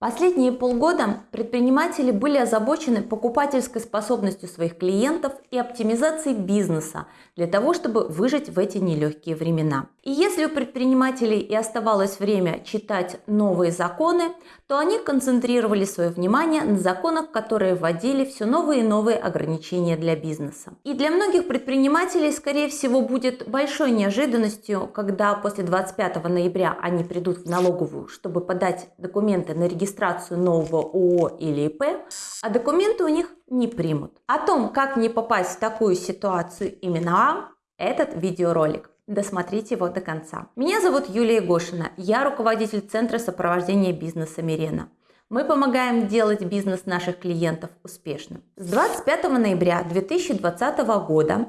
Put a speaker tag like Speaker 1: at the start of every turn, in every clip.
Speaker 1: Последние полгода предприниматели были озабочены покупательской способностью своих клиентов и оптимизацией бизнеса для того, чтобы выжить в эти нелегкие времена. И если у предпринимателей и оставалось время читать новые законы, то они концентрировали свое внимание на законах, которые вводили все новые и новые ограничения для бизнеса. И для многих предпринимателей, скорее всего, будет большой неожиданностью, когда после 25 ноября они придут в налоговую, чтобы подать документы на регистрацию регистрацию нового ООО или ИП, а документы у них не примут. О том, как не попасть в такую ситуацию именно вам, этот видеоролик. Досмотрите его до конца. Меня зовут Юлия Гошина, я руководитель Центра сопровождения бизнеса Мирена. Мы помогаем делать бизнес наших клиентов успешным. С 25 ноября 2020 года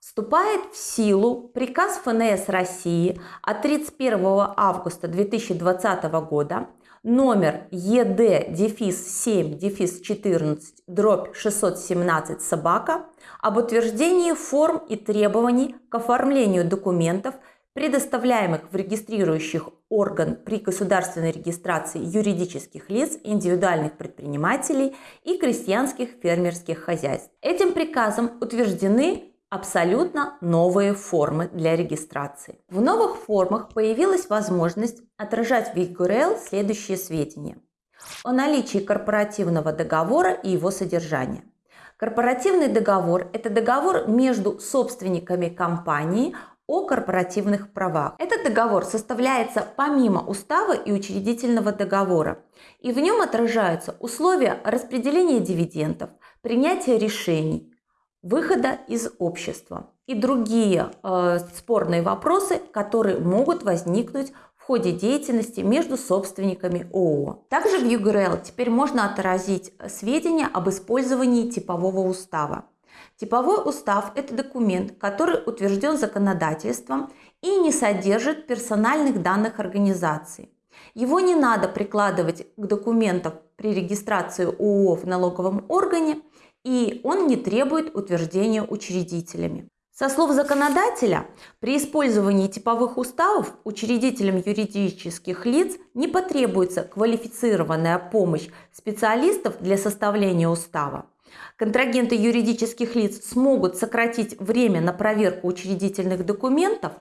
Speaker 1: вступает в силу приказ ФНС России от 31 августа 2020 года номер ЕД дефис 7 дефис 14 дробь 617 собака об утверждении форм и требований к оформлению документов, предоставляемых в регистрирующих орган при государственной регистрации юридических лиц, индивидуальных предпринимателей и крестьянских фермерских хозяйств. Этим приказом утверждены абсолютно новые формы для регистрации. В новых формах появилась возможность отражать в URL следующие сведения о наличии корпоративного договора и его содержания. Корпоративный договор – это договор между собственниками компании о корпоративных правах. Этот договор составляется помимо устава и учредительного договора, и в нем отражаются условия распределения дивидендов, принятия решений, выхода из общества и другие э, спорные вопросы, которые могут возникнуть в ходе деятельности между собственниками ООО. Также в UGRL теперь можно отразить сведения об использовании типового устава. Типовой устав – это документ, который утвержден законодательством и не содержит персональных данных организации. Его не надо прикладывать к документам при регистрации ООО в налоговом органе, и он не требует утверждения учредителями. Со слов законодателя, при использовании типовых уставов учредителям юридических лиц не потребуется квалифицированная помощь специалистов для составления устава. Контрагенты юридических лиц смогут сократить время на проверку учредительных документов,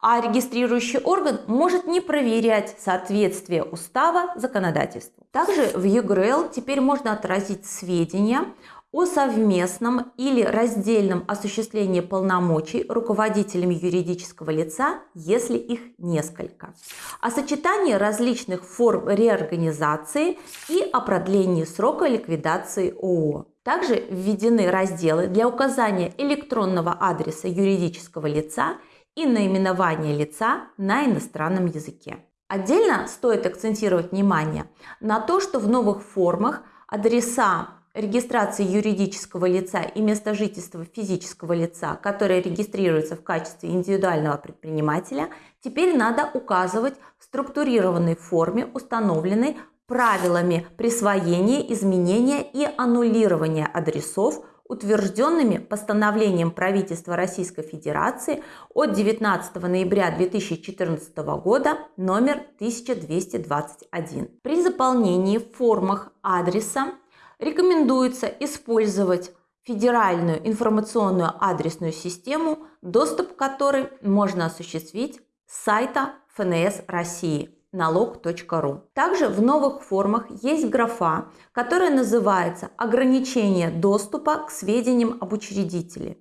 Speaker 1: а регистрирующий орган может не проверять соответствие устава законодательству. Также в ЕГРЛ теперь можно отразить сведения о совместном или раздельном осуществлении полномочий руководителями юридического лица, если их несколько, о сочетании различных форм реорганизации и о продлении срока ликвидации ООО. Также введены разделы для указания электронного адреса юридического лица и наименования лица на иностранном языке. Отдельно стоит акцентировать внимание на то, что в новых формах адреса регистрации юридического лица и места жительства физического лица, которое регистрируется в качестве индивидуального предпринимателя, теперь надо указывать в структурированной форме, установленной правилами присвоения, изменения и аннулирования адресов, утвержденными постановлением правительства Российской Федерации от 19 ноября 2014 года номер 1221. При заполнении в формах адреса рекомендуется использовать федеральную информационную адресную систему, доступ к которой можно осуществить с сайта ФНС России налог.ру. Также в новых формах есть графа, которая называется «Ограничение доступа к сведениям об учредителе».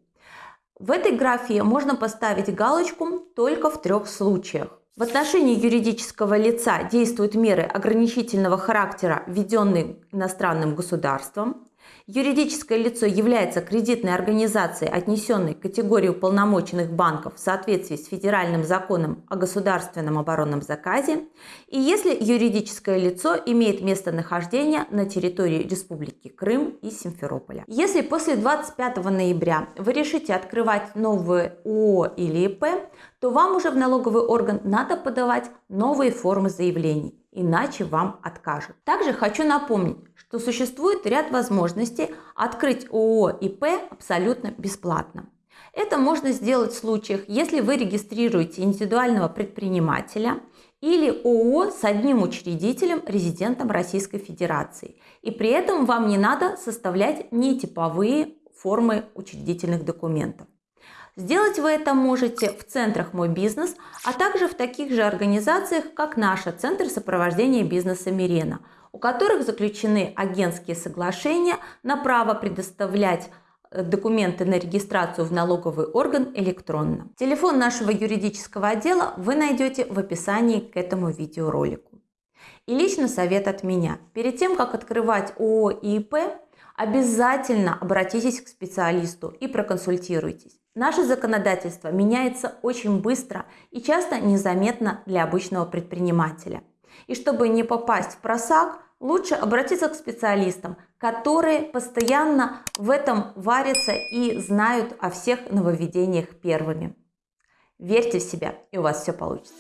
Speaker 1: В этой графе можно поставить галочку только в трех случаях. В отношении юридического лица действуют меры ограничительного характера, введенные иностранным государством. Юридическое лицо является кредитной организацией, отнесенной к категории уполномоченных банков в соответствии с федеральным законом о государственном оборонном заказе, и если юридическое лицо имеет местонахождение на территории Республики Крым и Симферополя. Если после 25 ноября вы решите открывать новые ООО или ИП, то вам уже в налоговый орган надо подавать новые формы заявлений иначе вам откажут. Также хочу напомнить, что существует ряд возможностей открыть ООО ИП абсолютно бесплатно. Это можно сделать в случаях, если вы регистрируете индивидуального предпринимателя или ООО с одним учредителем, резидентом Российской Федерации. И при этом вам не надо составлять нетиповые формы учредительных документов. Сделать вы это можете в центрах «Мой бизнес», а также в таких же организациях, как наша Центр сопровождения бизнеса «Мирена», у которых заключены агентские соглашения на право предоставлять э, документы на регистрацию в налоговый орган электронно. Телефон нашего юридического отдела вы найдете в описании к этому видеоролику. И лично совет от меня. Перед тем, как открывать ООО и ИП, обязательно обратитесь к специалисту и проконсультируйтесь. Наше законодательство меняется очень быстро и часто незаметно для обычного предпринимателя. И чтобы не попасть в просак, лучше обратиться к специалистам, которые постоянно в этом варятся и знают о всех нововведениях первыми. Верьте в себя, и у вас все получится.